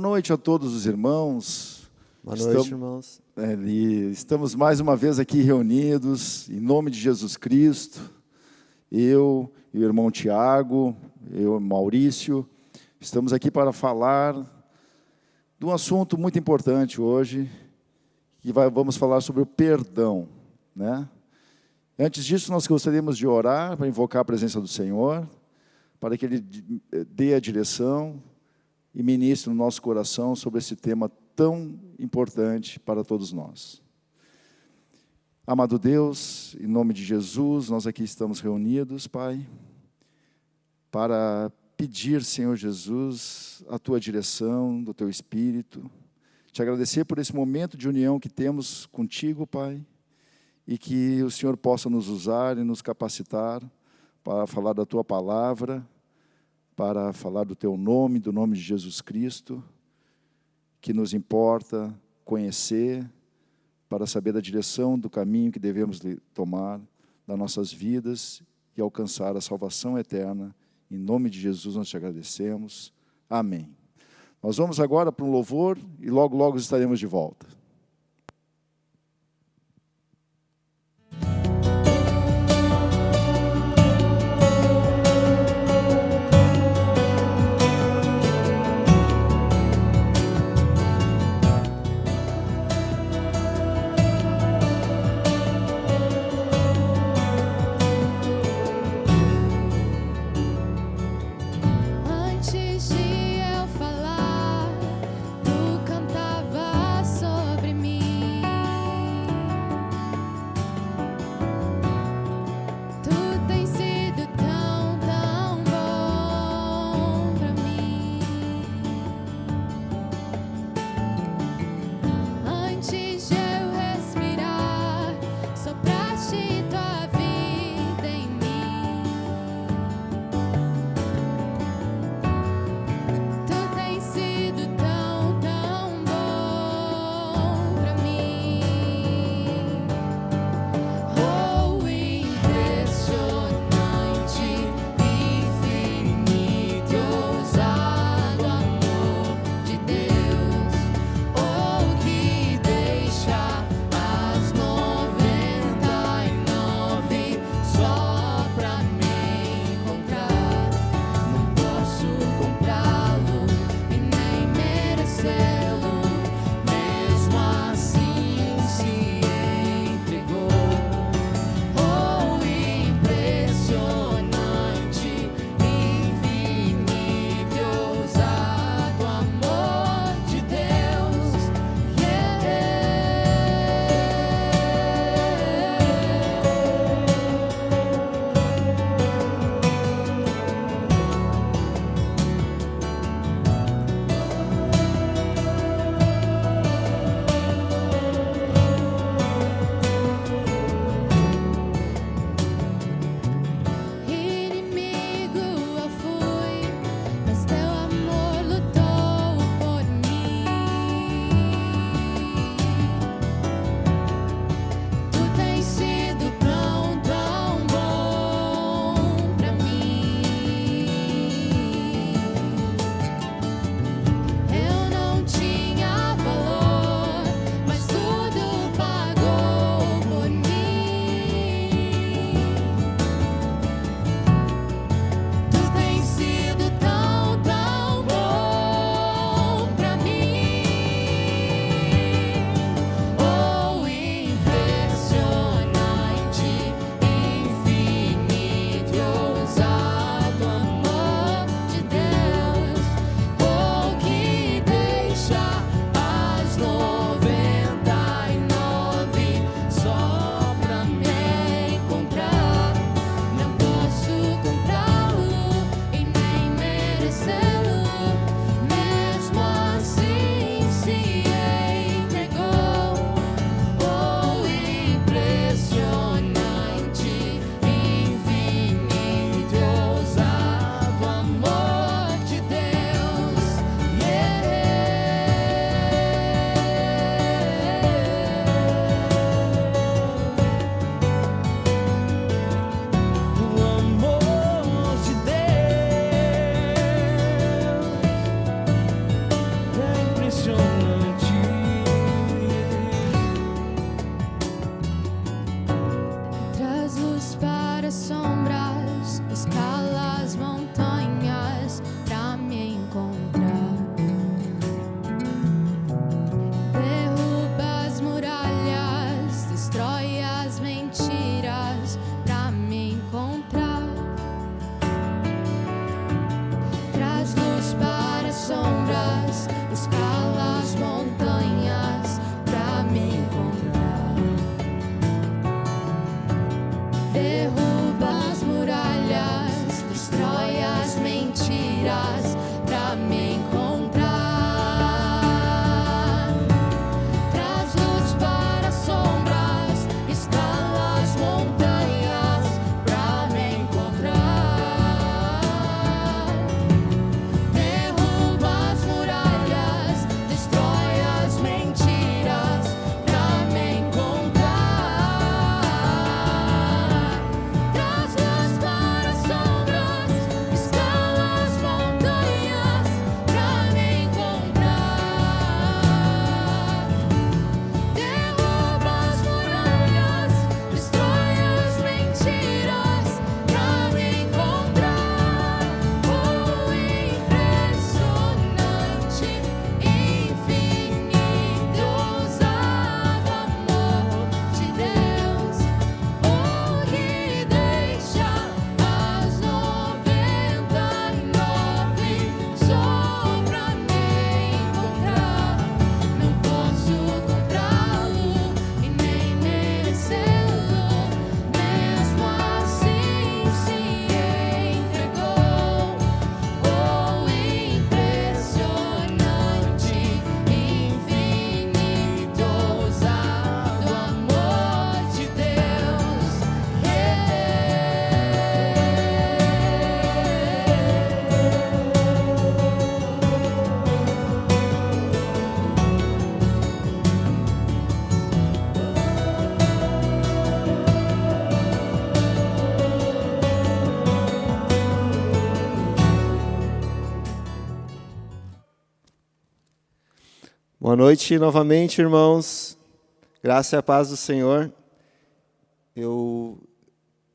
Boa noite a todos os irmãos. Boa noite, Estamos- irmãos. É, Estamos mais uma vez aqui reunidos, em nome de Jesus Cristo. Eu e o irmão Tiago, eu, Maurício, estamos aqui para falar de um assunto muito importante hoje, que vai- vamos falar sobre o perdão. Né? Antes disso, nós gostaríamos de orar para invocar a presença do Senhor, para que Ele di- dê a direção e ministre no nosso coração sobre esse tema tão importante para todos nós. Amado Deus, em nome de Jesus, nós aqui estamos reunidos, Pai, para pedir, Senhor Jesus, a tua direção, do teu Espírito, te agradecer por esse momento de união que temos contigo, Pai, e que o Senhor possa nos usar e nos capacitar para falar da tua palavra, para falar do teu nome, do nome de Jesus Cristo, que nos importa conhecer, para saber da direção do caminho que devemos de- tomar das nossas vidas e alcançar a salvação eterna. Em nome de Jesus nós te agradecemos. Amém. Nós vamos agora para um louvor e logo, logo estaremos de volta. Noite novamente, irmãos. Graça e a paz do Senhor. Eu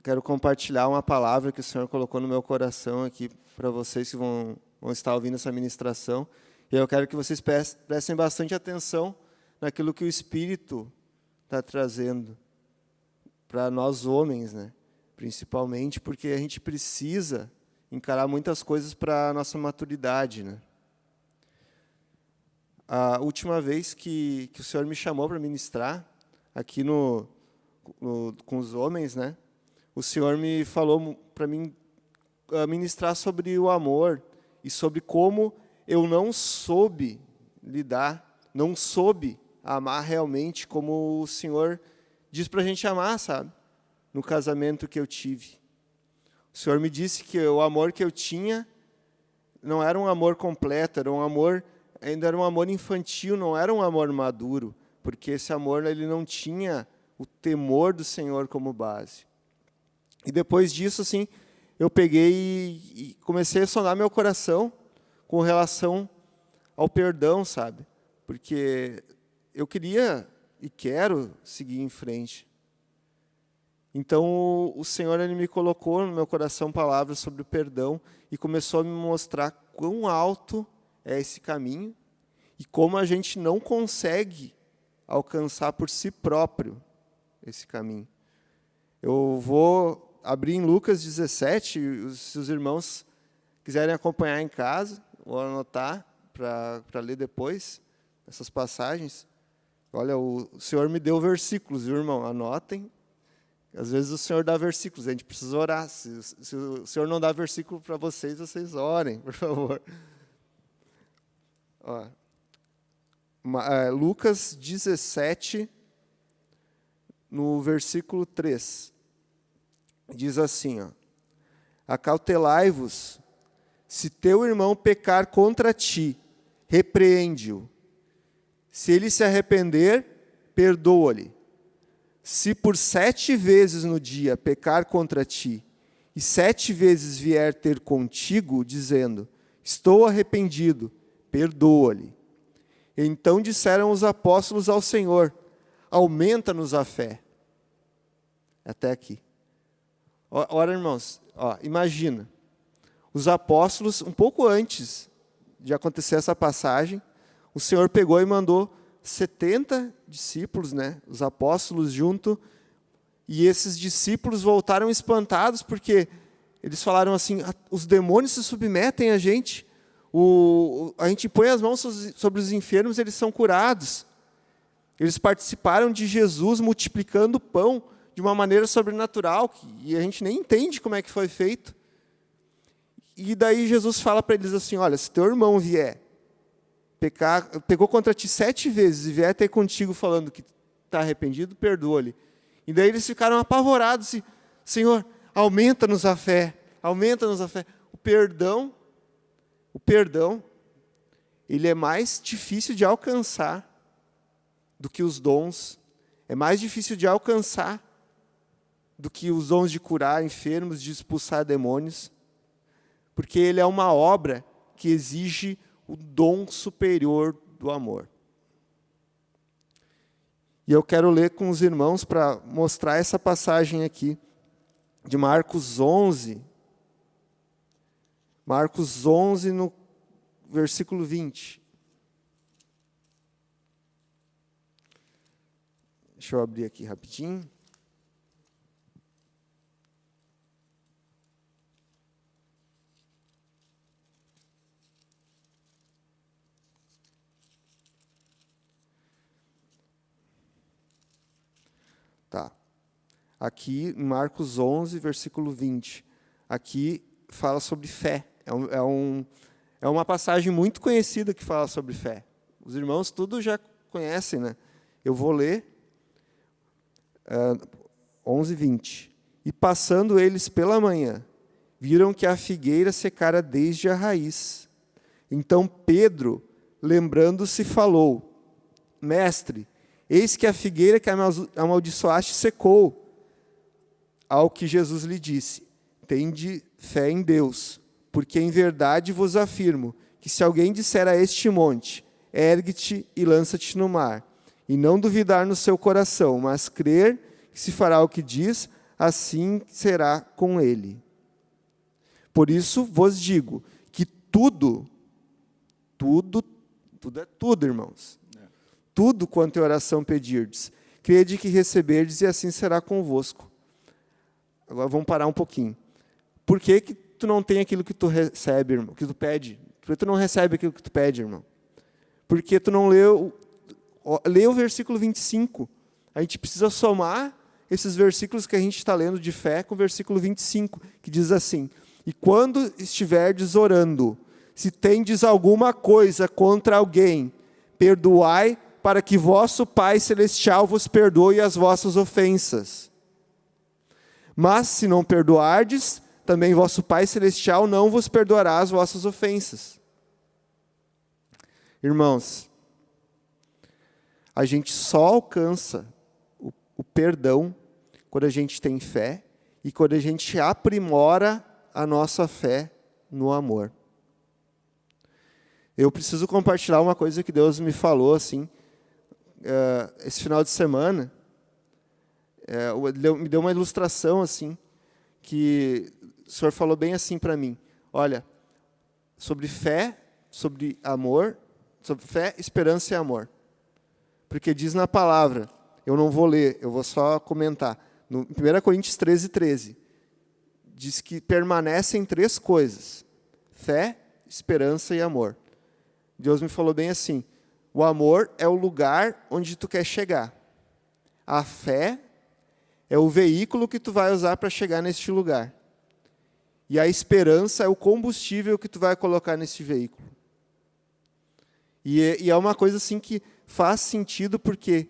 quero compartilhar uma palavra que o Senhor colocou no meu coração aqui para vocês que vão, vão estar ouvindo essa ministração. E eu quero que vocês pres- prestem bastante atenção naquilo que o Espírito está trazendo para nós homens, né? principalmente porque a gente precisa encarar muitas coisas para a nossa maturidade. Né? A última vez que, que o Senhor me chamou para ministrar aqui no, no- com os homens, né? O Senhor me falou para mim ah, ministrar sobre o amor e sobre como eu não soube lidar, não soube amar realmente como o Senhor diz para a gente amar, sabe? No casamento que eu tive. O Senhor me disse que o amor que eu tinha não era um amor completo, era um amor ainda era um amor infantil, não era um amor maduro, porque esse amor ele não tinha o temor do Senhor como base. E depois disso, assim, eu peguei e, comecei a sondar meu coração com relação ao perdão, sabe? Porque eu queria e quero seguir em frente. Então, o- o Senhor ele me colocou no meu coração palavras sobre o perdão e começou a me mostrar quão alto é esse caminho e como a gente não consegue alcançar por si próprio esse caminho. Eu vou abrir em Lucas 17, os- se os irmãos quiserem acompanhar em casa, ou anotar para ler depois essas passagens. Olha, o Senhor me deu versículos, viu, irmão? Anotem. Às vezes o Senhor dá versículos, a gente precisa orar. Se, se o Senhor não dá versículo para vocês, vocês orem, por favor. Ó, é, Lucas 17, no versículo 3. Diz assim, ó, Acautelai-vos, se teu irmão pecar contra ti, repreende-o. Se ele se arrepender, perdoa-lhe. Se por sete vezes no dia pecar contra ti, e sete vezes vier ter contigo, dizendo, estou arrependido, perdoa-lhe. Então disseram os apóstolos ao Senhor, aumenta-nos a fé. Até aqui. Ora, irmãos, ó, imagina, os apóstolos, um pouco antes de acontecer essa passagem, o Senhor pegou e mandou 70 discípulos, né, os apóstolos junto, e esses discípulos voltaram espantados porque eles falaram assim: "Ah, os demônios se submetem a gente, o, a gente põe as mãos so- sobre os enfermos, eles são curados. Eles participaram de Jesus multiplicando o pão de uma maneira sobrenatural, e a gente nem entende como é que foi feito. E daí Jesus fala para eles assim: olha, se teu irmão vier pecar, pegou contra ti sete vezes e vier ter contigo falando que está arrependido, perdoa-lhe. E daí eles ficaram apavorados Senhor, aumenta-nos a fé, aumenta-nos a fé. O perdão, o perdão, ele é mais difícil de alcançar do que os dons, é mais difícil de alcançar do que os dons de curar enfermos, de expulsar demônios, porque ele é uma obra que exige o dom superior do amor. E eu quero ler com os irmãos para mostrar essa passagem aqui, de Marcos 11. Marcos 11, no versículo 20. Deixa eu abrir aqui rapidinho. Tá. Aqui, Marcos 11, versículo 20. Aqui fala sobre fé. É, um, é, um, é uma passagem muito conhecida que fala sobre fé. Os irmãos tudo já conhecem, né? Eu vou ler uh, 11, 20. E passando eles pela manhã, viram que a figueira secara desde a raiz. Então Pedro, lembrando-se, falou: Mestre, eis que a figueira que amaldiçoaste secou. Ao que Jesus lhe disse: Tende fé em Deus, porque em verdade vos afirmo que se alguém disser a este monte: Ergue-te e lança-te no mar, e não duvidar no seu coração, mas crer que se fará o que diz, assim será com ele. Por isso vos digo que tudo, tudo, tudo é tudo, irmãos. Tudo quanto em oração pedirdes, crede que receberdes e assim será convosco. Agora vamos parar um pouquinho. Por que, que tu não tem aquilo que tu recebe, irmão, que tu pede? Por que tu não recebe aquilo que tu pede, irmão? Porque tu não leu, lê o versículo 25. A gente precisa somar esses versículos que a gente está lendo de fé com o versículo 25, que diz assim: E quando estiverdes orando, se tendes alguma coisa contra alguém, perdoai, para que vosso Pai Celestial vos perdoe as vossas ofensas. Mas se não perdoardes, também vosso Pai Celestial não vos perdoará as vossas ofensas. Irmãos, a gente só alcança o, o perdão quando a gente tem fé e quando a gente aprimora a nossa fé no amor. Eu preciso compartilhar uma coisa que Deus me falou assim, uh, esse final de semana. Uh, me deu uma ilustração assim, que Senhor falou bem assim para mim: olha, sobre fé, sobre amor, sobre fé, esperança e amor. Porque diz na palavra, eu não vou ler, eu vou só comentar no 1 Coríntios 13, 13, diz que permanecem três coisas: fé, esperança e amor. Deus me falou bem assim: o amor é o lugar onde tu quer chegar. A fé é o veículo que tu vai usar para chegar neste lugar. E a esperança é o combustível que tu vai colocar nesse veículo. E é, e é uma coisa assim que faz sentido porque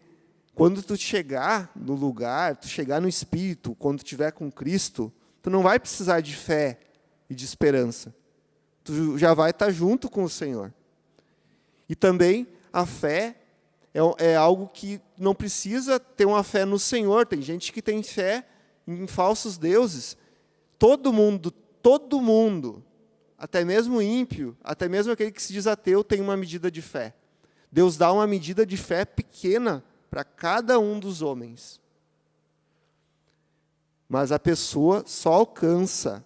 quando tu chegar no lugar, tu chegar no Espírito, quando tu estiver com Cristo, tu não vai precisar de fé e de esperança. Tu já vai estar junto com o Senhor. E também a fé é, é algo que não precisa ter uma fé no Senhor. Tem gente que tem fé em falsos deuses. Todo mundo, todo mundo, até mesmo ímpio, até mesmo aquele que se diz ateu, tem uma medida de fé. Deus dá uma medida de fé pequena para cada um dos homens. Mas a pessoa só alcança,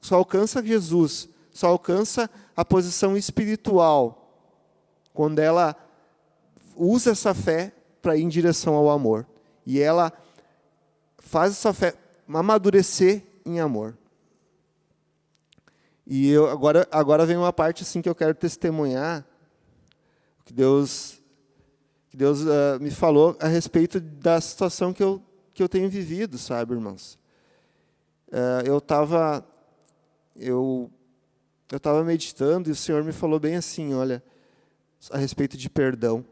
só alcança Jesus, só alcança a posição espiritual quando ela usa essa fé para ir em direção ao amor. E ela faz essa fé amadurecer em amor. E eu, agora, agora vem uma parte assim que eu quero testemunhar, que Deus que Deus uh, me falou a respeito da situação que eu, que eu tenho vivido, sabe, irmãos? eh, eu estava eu eu estava meditando e o Senhor me falou bem assim, olha, a respeito de perdão.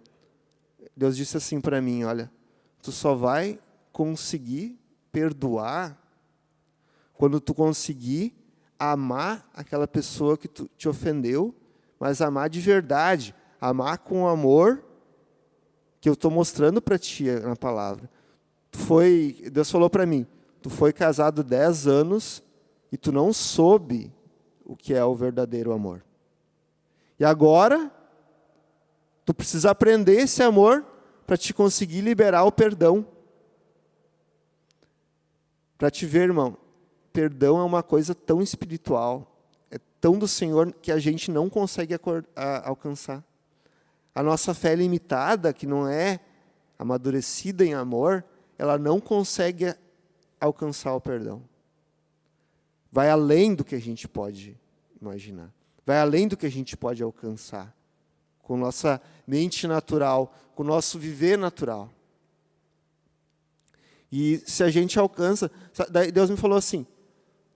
Deus disse assim para mim, olha, tu só vai conseguir perdoar quando tu conseguir amar aquela pessoa que tu, te ofendeu, mas amar de verdade, amar com amor que eu estou mostrando para ti na palavra. Tu foi, Deus falou para mim, tu foi casado 10 anos e tu não soube o que é o verdadeiro amor. E agora, tu precisa aprender esse amor para te conseguir liberar o perdão. Para te ver, irmão, perdão é uma coisa tão espiritual, é tão do Senhor que a gente não consegue alcançar. A nossa fé limitada, que não é amadurecida em amor, ela não consegue alcançar o perdão. Vai além do que a gente pode imaginar. Vai além do que a gente pode alcançar. Com nossa mente natural, com o nosso viver natural. E se a gente alcança, Deus me falou assim: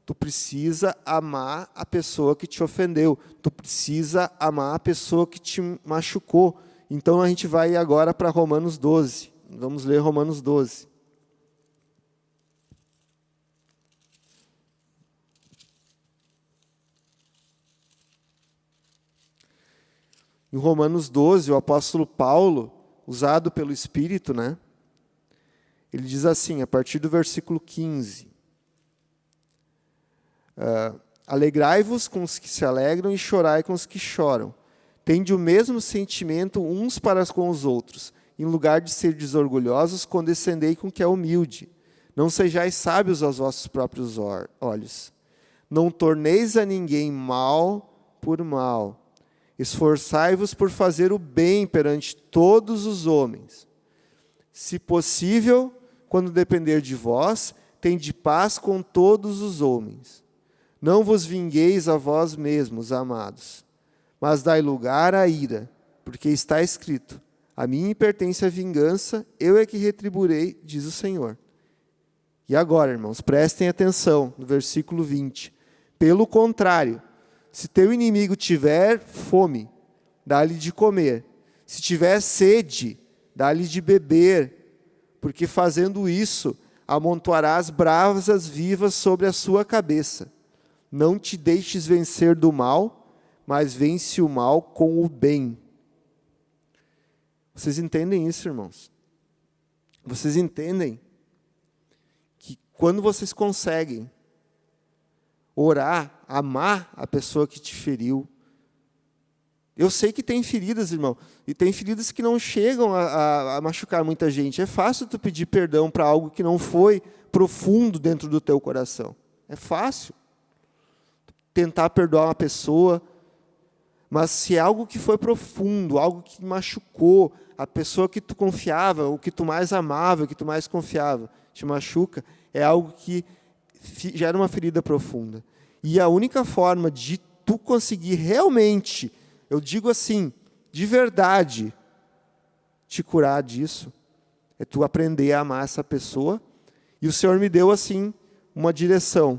tu precisa amar a pessoa que te ofendeu, tu precisa amar a pessoa que te machucou. Então a gente vai agora para Romanos 12. Vamos ler Romanos 12. Em Romanos 12, o apóstolo Paulo, usado pelo Espírito, né? Ele diz assim, a partir do versículo 15: uh, Alegrai-vos com os que se alegram e chorai com os que choram. Tende o mesmo sentimento uns para com os outros. Em lugar de ser desorgulhosos, condescendei com o que é humilde. Não sejais sábios aos vossos próprios olhos. Não torneis a ninguém mal por mal Esforçai-vos por fazer o bem perante todos os homens. Se possível, quando depender de vós, tende paz com todos os homens. Não vos vingueis a vós mesmos, amados, mas dai lugar à ira, porque está escrito: A mim pertence a vingança, eu é que retribuirei, diz o Senhor. E agora, irmãos, prestem atenção no versículo 20. Pelo contrário, se teu inimigo tiver fome, dá-lhe de comer. Se tiver sede, dá-lhe de beber, porque fazendo isso, amontoarás brasas vivas sobre a sua cabeça. Não te deixes vencer do mal, mas vence o mal com o bem. Vocês entendem isso, irmãos? Vocês entendem que quando vocês conseguem orar, amar a pessoa que te feriu. Eu sei que tem feridas, irmão, e tem feridas que não chegam a, a, a machucar muita gente. É fácil tu pedir perdão para algo que não foi profundo dentro do teu coração. É fácil. Tentar perdoar uma pessoa, mas se é algo que foi profundo, algo que machucou, a pessoa que tu confiava, o que tu mais amava, o que tu mais confiava, te machuca, é algo que gera uma ferida profunda. E a única forma de tu conseguir realmente, eu digo assim, de verdade, te curar disso, é tu aprender a amar essa pessoa. E o Senhor me deu assim uma direção.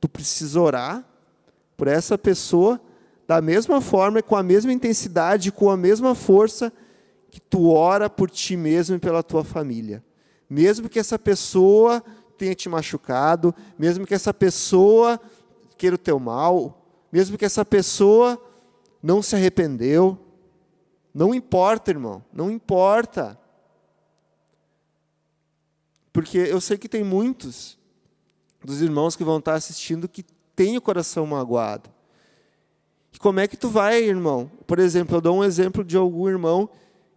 Tu precisa orar por essa pessoa da mesma forma, com a mesma intensidade, com a mesma força que tu ora por ti mesmo e pela tua família. Mesmo que essa pessoa tenha te machucado, mesmo que essa pessoa queira o teu mal, mesmo que essa pessoa não se arrependeu, não importa, irmão, não importa. Porque eu sei que tem muitos dos irmãos que vão estar assistindo que têm o coração magoado. E como é que tu vai, irmão? Por exemplo, eu dou um exemplo de algum irmão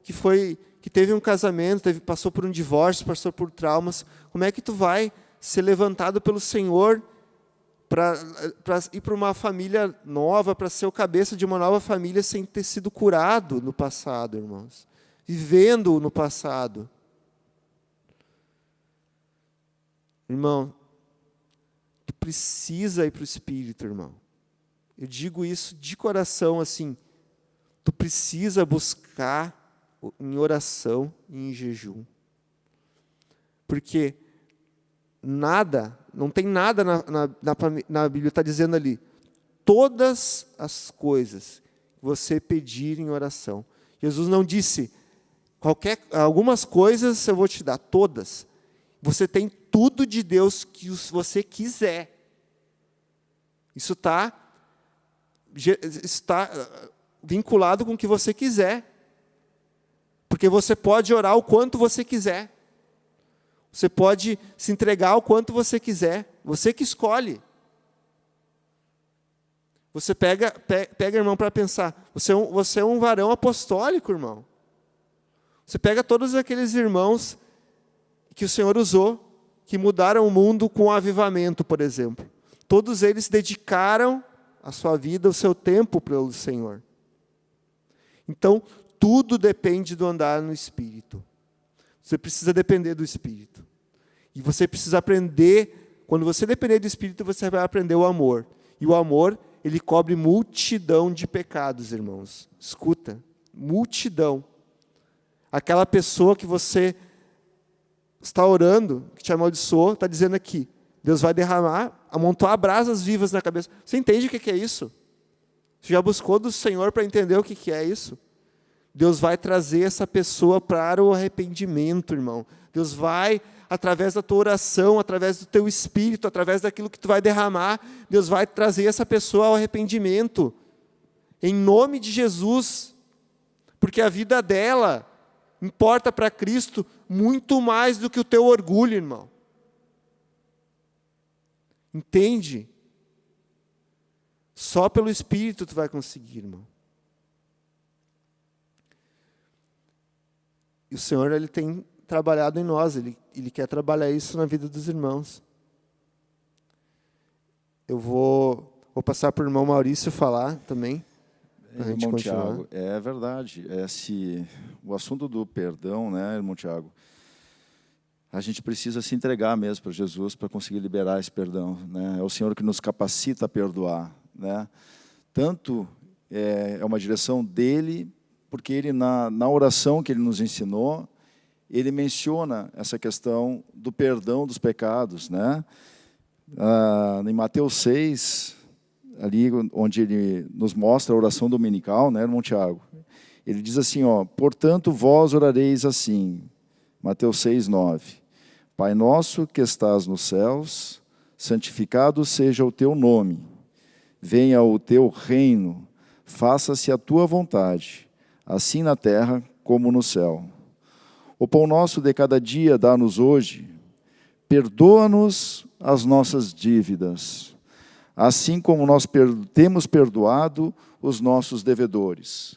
que foi que teve um casamento, teve, passou por um divórcio, passou por traumas, como é que tu vai ser levantado pelo Senhor para ir para uma família nova, para ser o cabeça de uma nova família sem ter sido curado no passado, irmãos? Vivendo no passado. Irmão, tu precisa ir para o Espírito, irmão. Eu digo isso de coração assim. Tu precisa buscar em oração e em jejum. Porque nada, não tem nada na, na, na, na Bíblia, está dizendo ali, todas as coisas que você pedir em oração. Jesus não disse, qualquer, algumas coisas eu vou te dar, todas. Você tem tudo de Deus que você quiser. Isso está está eh, vinculado com o que você quiser. Porque você pode orar o quanto você quiser. Você pode se entregar o quanto você quiser. Você que escolhe. Você pega, pega irmão, para pensar. Você é, um, você é um varão apostólico, irmão. Você pega todos aqueles irmãos que o Senhor usou, que mudaram o mundo com o avivamento, por exemplo. Todos eles dedicaram a sua vida, o seu tempo pelo Senhor. Então, tudo depende do andar no Espírito. Você precisa depender do Espírito. E você precisa aprender, quando você depender do Espírito, você vai aprender o amor. E o amor, ele cobre multidão de pecados, irmãos. Escuta, multidão. Aquela pessoa que você está orando, que te amaldiçoou, está dizendo aqui, Deus vai derramar, amontoar brasas vivas na cabeça. Você entende o que é isso? Você já buscou do Senhor para entender o que é isso? Deus vai trazer essa pessoa para o arrependimento, irmão. Deus vai, através da tua oração, através do teu espírito, através daquilo que tu vai derramar, Deus vai trazer essa pessoa ao arrependimento. Em nome de Jesus. Porque a vida dela importa para Cristo muito mais do que o teu orgulho, irmão. Entende? Só pelo Espírito tu vai conseguir, irmão. E o Senhor ele tem trabalhado em nós, ele, ele quer trabalhar isso na vida dos irmãos. Eu vou, vou passar para o irmão Maurício falar também. É, irmão Tiago, é verdade. Esse, o assunto do perdão, né, irmão Tiago? A gente precisa se entregar mesmo para Jesus para conseguir liberar esse perdão. Né? É o Senhor que nos capacita a perdoar. Né? Tanto é, é uma direção dele porque ele, na, na oração que ele nos ensinou, ele menciona essa questão do perdão dos pecados. Né? Ah, em Mateus 6, ali onde ele nos mostra a oração dominical, né, irmão Tiago? Ele diz assim, ó, portanto vós orareis assim, Mateus 6, 9. Pai nosso que estás nos céus, santificado seja o teu nome. Venha o teu reino, faça-se a tua vontade, assim na terra como no céu. O pão nosso de cada dia dá-nos hoje. Perdoa-nos as nossas dívidas, assim como nós temos perdoado os nossos devedores.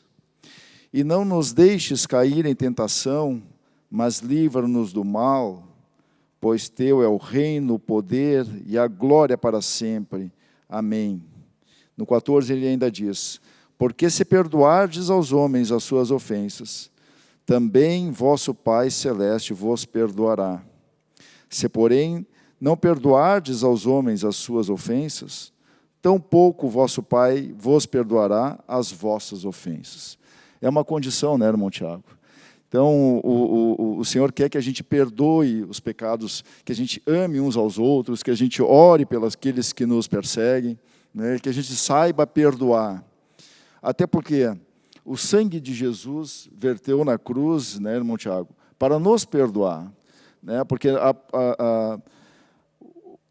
E não nos deixes cair em tentação, mas livra-nos do mal, pois teu é o reino, o poder e a glória para sempre. Amém. No 14 ele ainda diz: porque se perdoardes aos homens as suas ofensas, também vosso Pai Celeste vos perdoará. Se, porém, não perdoardes aos homens as suas ofensas, tampouco vosso Pai vos perdoará as vossas ofensas. É uma condição, né, irmão Tiago? Então, o, o, o Senhor quer que a gente perdoe os pecados, que a gente ame uns aos outros, que a gente ore pelos aqueles que nos perseguem, né, que a gente saiba perdoar. Até porque o sangue de Jesus verteu na cruz, né, irmão Tiago, para nos perdoar. Né, porque a, a, a,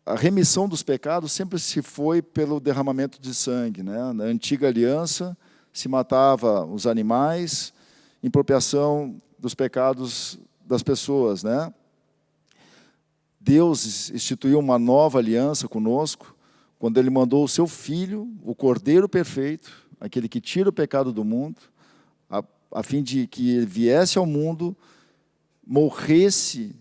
a remissão dos pecados sempre se foi pelo derramamento de sangue. Né? Na antiga aliança, se matava os animais em propiação dos pecados das pessoas. Né? Deus instituiu uma nova aliança conosco, quando Ele mandou o Seu Filho, o Cordeiro Perfeito, aquele que tira o pecado do mundo, a, a fim de que ele viesse ao mundo, morresse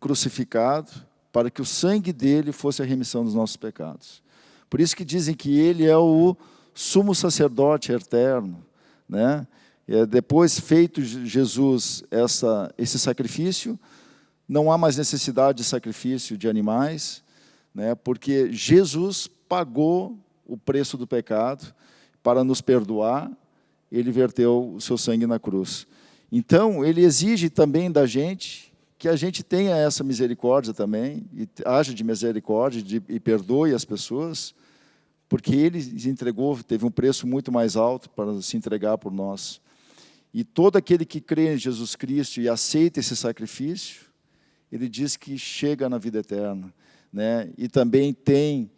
crucificado, para que o sangue dele fosse a remissão dos nossos pecados. Por isso que dizem que ele é o sumo sacerdote eterno. Né? É, depois feito Jesus essa, esse sacrifício, não há mais necessidade de sacrifício de animais, né? porque Jesus pagou o preço do pecado, para nos perdoar, ele verteu o seu sangue na cruz. Então, ele exige também da gente que a gente tenha essa misericórdia também, e haja de misericórdia de, e perdoe as pessoas, porque Ele entregou, teve um preço muito mais alto para se entregar por nós. E todo aquele que crê em Jesus Cristo e aceita esse sacrifício, ele diz que chega na vida eterna. Né? E também tem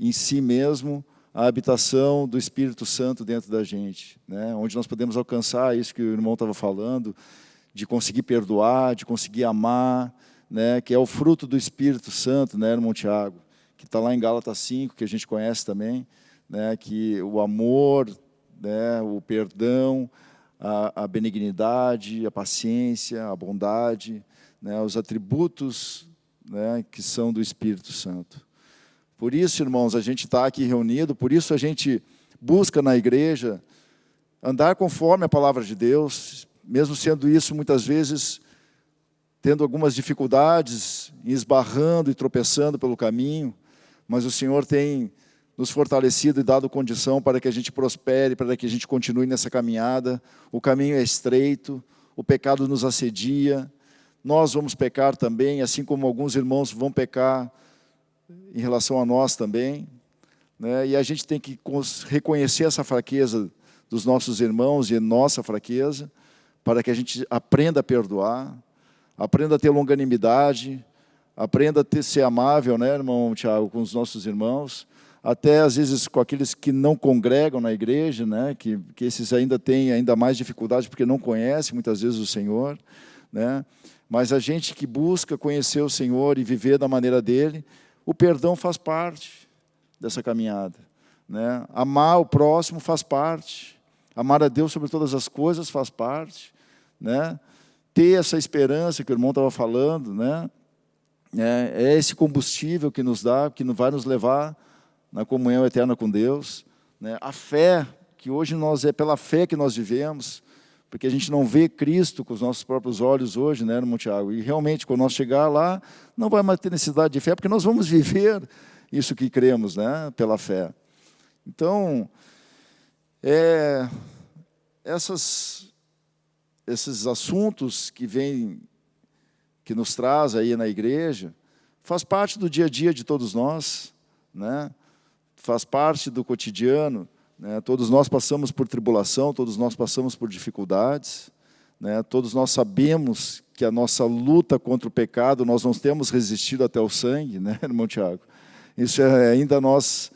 em si mesmo a habitação do Espírito Santo dentro da gente, né? onde nós podemos alcançar isso que o irmão estava falando, de conseguir perdoar, de conseguir amar, né? que é o fruto do Espírito Santo, né, irmão Tiago? Que está lá em Gálatas 5, que a gente conhece também, né? que o amor, né? o perdão, a, a benignidade, a paciência, a bondade, né? os atributos né? que são do Espírito Santo. Por isso, irmãos, a gente está aqui reunido, por isso a gente busca na igreja andar conforme a palavra de Deus, mesmo sendo isso muitas vezes tendo algumas dificuldades, esbarrando e tropeçando pelo caminho, mas o Senhor tem nos fortalecido e dado condição para que a gente prospere, para que a gente continue nessa caminhada. O caminho é estreito, o pecado nos assedia, nós vamos pecar também, assim como alguns irmãos vão pecar em relação a nós também. Né? E a gente tem que reconhecer essa fraqueza dos nossos irmãos e nossa fraqueza, para que a gente aprenda a perdoar, aprenda a ter longanimidade, aprenda a ter, ser amável, né, irmão Tiago, com os nossos irmãos, até às vezes com aqueles que não congregam na igreja, né, que, que esses ainda têm ainda mais dificuldade porque não conhecem muitas vezes o Senhor, né, mas a gente que busca conhecer o Senhor e viver da maneira dele, o perdão faz parte dessa caminhada, né, amar o próximo faz parte, amar a Deus sobre todas as coisas faz parte, né? ter essa esperança que o irmão estava falando, né? é, é esse combustível que nos dá, que vai nos levar na comunhão eterna com Deus. Né? A fé, que hoje nós é pela fé que nós vivemos, porque a gente não vê Cristo com os nossos próprios olhos hoje, né, irmão Tiago? E realmente, quando nós chegar lá, não vai mais ter necessidade de fé, porque nós vamos viver isso que cremos, né, pela fé. Então, é, essas esses assuntos que vêm, que nos traz aí na igreja, faz parte do dia a dia de todos nós, né? faz parte do cotidiano, né? todos nós passamos por tribulação, todos nós passamos por dificuldades, né? todos nós sabemos que a nossa luta contra o pecado, nós não temos resistido até o sangue, né, irmão Tiago? Isso é ainda nós,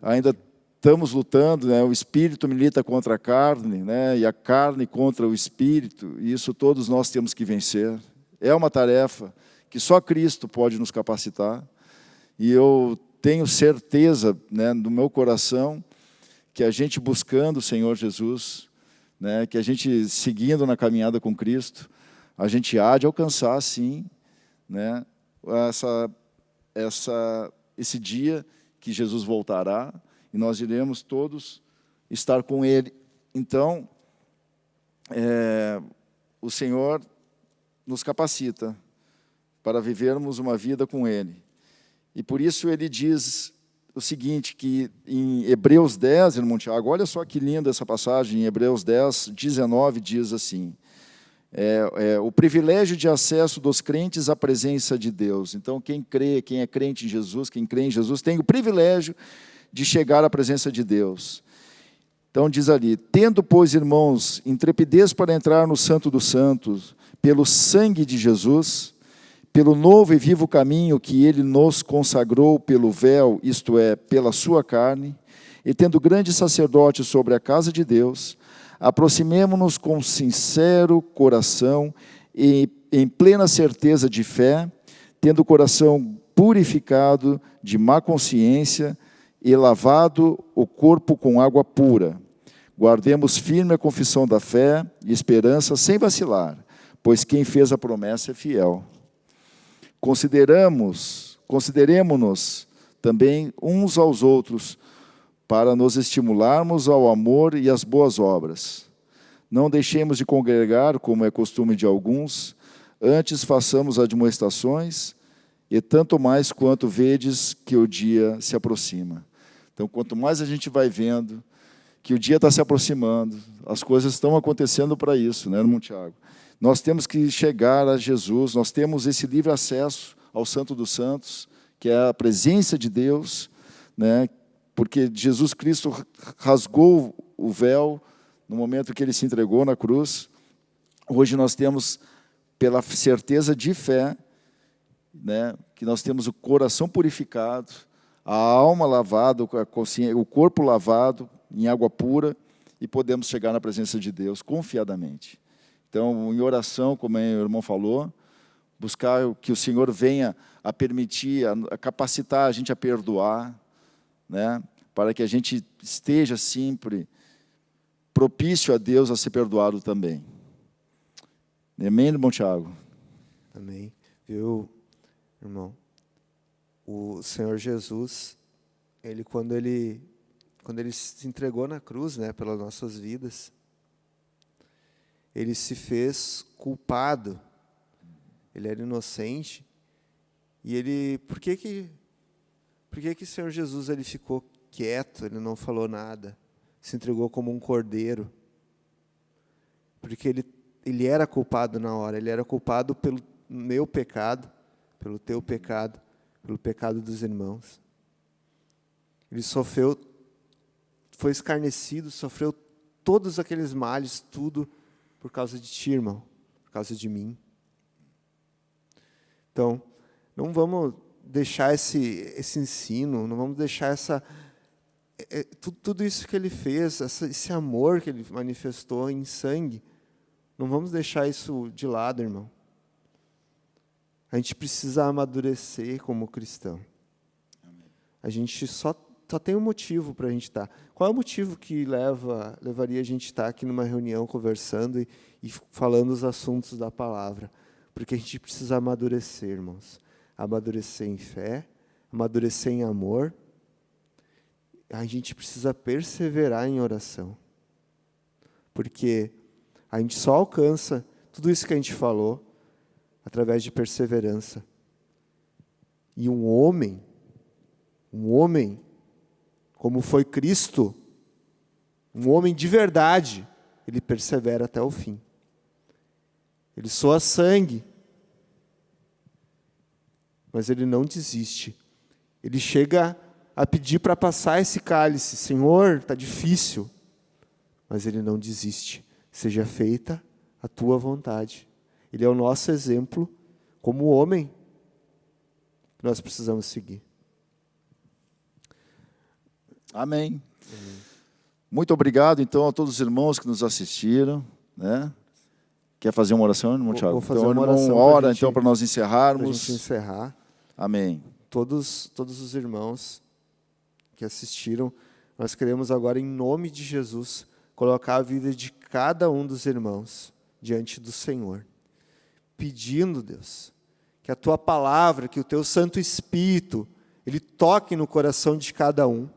ainda estamos lutando, né? o espírito milita contra a carne, né? e a carne contra o espírito, e isso todos nós temos que vencer. É uma tarefa que só Cristo pode nos capacitar, e eu tenho certeza né, no meu coração que a gente buscando o Senhor Jesus, né, que a gente seguindo na caminhada com Cristo, a gente há de alcançar, sim, né, essa, essa, esse dia que Jesus voltará, e nós iremos todos estar com Ele. Então, é, o Senhor nos capacita para vivermos uma vida com Ele. E por isso Ele diz o seguinte, que em Hebreus 10, irmão Tiago, olha só que linda essa passagem, em Hebreus 10, 19, diz assim, é, é, o privilégio de acesso dos crentes à presença de Deus. Então, quem crê, quem é crente em Jesus, quem crê em Jesus, tem o privilégio de chegar à presença de Deus. Então diz ali, tendo, pois, irmãos, intrepidez para entrar no Santo dos Santos, pelo sangue de Jesus, pelo novo e vivo caminho que ele nos consagrou pelo véu, isto é, pela sua carne, e tendo grande sacerdote sobre a casa de Deus, aproximemo-nos com sincero coração e em plena certeza de fé, tendo o coração purificado de má consciência e lavado o corpo com água pura. Guardemos firme a confissão da fé e esperança sem vacilar, pois quem fez a promessa é fiel. Consideramos, consideremos-nos também uns aos outros para nos estimularmos ao amor e às boas obras. Não deixemos de congregar, como é costume de alguns, antes façamos admoestações, e tanto mais quanto vedes que o dia se aproxima. Então, quanto mais a gente vai vendo que o dia está se aproximando, as coisas estão acontecendo para isso, né, irmão Tiago? Nós temos que chegar a Jesus, nós temos esse livre acesso ao Santo dos Santos, que é a presença de Deus, né, porque Jesus Cristo rasgou o véu no momento que ele se entregou na cruz. Hoje nós temos, pela certeza de fé, né, que nós temos o coração purificado, a alma lavada, o corpo lavado em água pura e podemos chegar na presença de Deus confiadamente. Então, em oração, como o irmão falou, buscar que o Senhor venha a permitir, a capacitar a gente a perdoar, né? para que a gente esteja sempre propício a Deus a ser perdoado também. Amém, irmão Tiago? Amém. Viu, irmão? O Senhor Jesus, ele quando ele quando ele se entregou na cruz, né, pelas nossas vidas, ele se fez culpado. Ele era inocente. E ele, por que que por que que o Senhor Jesus ele ficou quieto, ele não falou nada? Se entregou como um cordeiro. Porque ele ele era culpado na hora, ele era culpado pelo meu pecado, pelo teu pecado, pelo pecado dos irmãos. Ele sofreu, foi escarnecido, sofreu todos aqueles males, tudo por causa de ti, irmão, por causa de mim. Então, não vamos deixar esse, esse ensino, não vamos deixar essa, é, é, tudo, tudo isso que ele fez, essa, esse amor que ele manifestou em sangue, não vamos deixar isso de lado, irmão. A gente precisa amadurecer como cristão. A gente só, só tem um motivo para a gente estar. Qual é o motivo que leva, levaria a gente estar aqui numa reunião conversando e, e falando os assuntos da palavra? Porque a gente precisa amadurecer, irmãos. Amadurecer em fé, amadurecer em amor. A gente precisa perseverar em oração. Porque a gente só alcança tudo isso que a gente falou através de perseverança. E um homem, um homem, como foi Cristo, um homem de verdade, ele persevera até o fim. Ele soa sangue, mas ele não desiste. Ele chega a pedir para passar esse cálice, Senhor, está difícil, mas ele não desiste seja feita a tua vontade. Ele é o nosso exemplo como homem que nós precisamos seguir. Amém. Muito obrigado, então, a todos os irmãos que nos assistiram. Né? Quer fazer uma oração, irmão Tiago? vou fazer então, uma oração pra ora, gente- então, para nós Para encerrarmos. gente encerrar, Amém. todos, todos os irmãos que assistiram, nós queremos agora, em nome de Jesus, colocar a vida de cada um dos irmãos diante do Senhor, pedindo, Deus, que a tua palavra, que o teu Santo Espírito, ele toque no coração de cada um,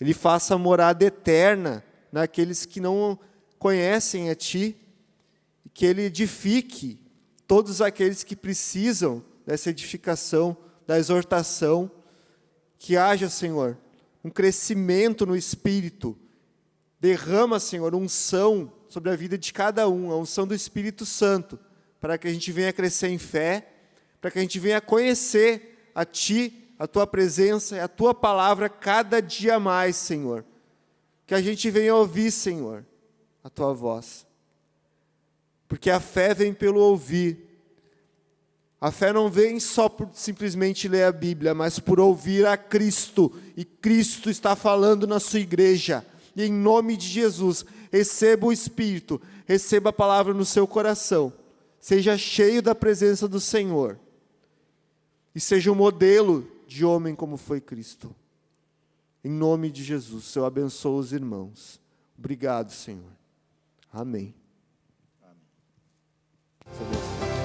ele faça morada eterna naqueles que não conhecem a ti, que ele edifique todos aqueles que precisam dessa edificação, da exortação, que haja, Senhor, um crescimento no Espírito, derrama, Senhor, unção sobre a vida de cada um, a unção do Espírito Santo, para que a gente venha crescer em fé, para que a gente venha conhecer a Ti, a Tua presença e a Tua palavra cada dia mais, Senhor. Que a gente venha ouvir, Senhor, a Tua voz. Porque a fé vem pelo ouvir. A fé não vem só por simplesmente ler a Bíblia, mas por ouvir a Cristo. E Cristo está falando na sua igreja. E em nome de Jesus, receba o Espírito, receba a palavra no seu coração. Seja cheio da presença do Senhor. E seja um modelo de homem como foi Cristo. Em nome de Jesus, eu abençoo os irmãos. Obrigado, Senhor. Amém. Amém.